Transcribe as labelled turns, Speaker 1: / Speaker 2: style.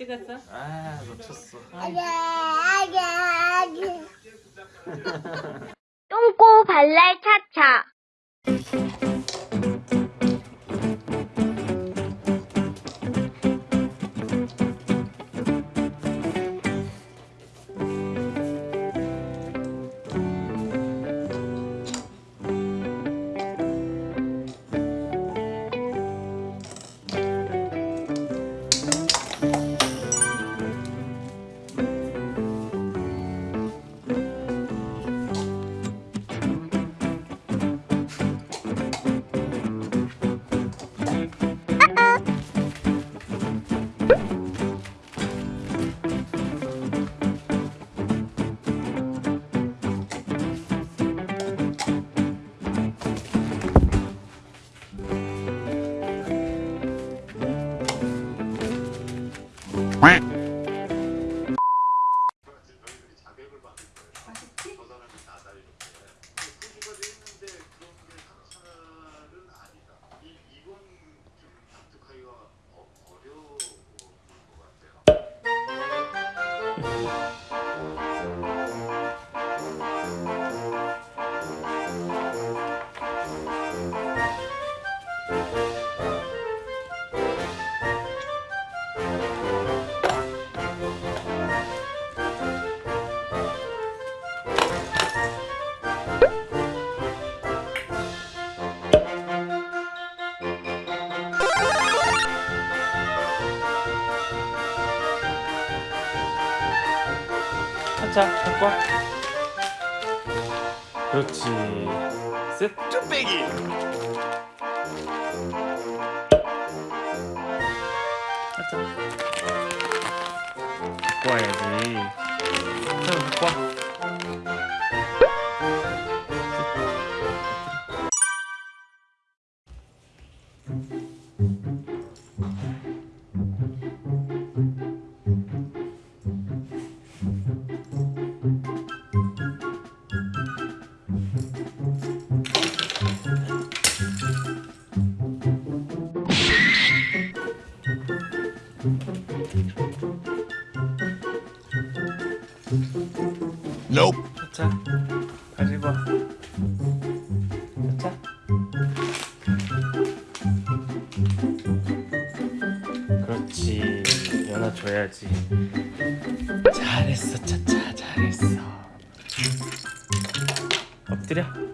Speaker 1: 찍었어?
Speaker 2: 아 놓쳤어.
Speaker 3: 똥꼬 발랄 차차.
Speaker 2: Música 차차 갖고 와. 그렇지. 셋 쭈빼기. 차차. 갖고 와야지. 자 갖고 와. 차차. 가지고 와. 차차. 그렇지. 연아 줘야지. 잘했어, 차차. 잘했어. 엎드려.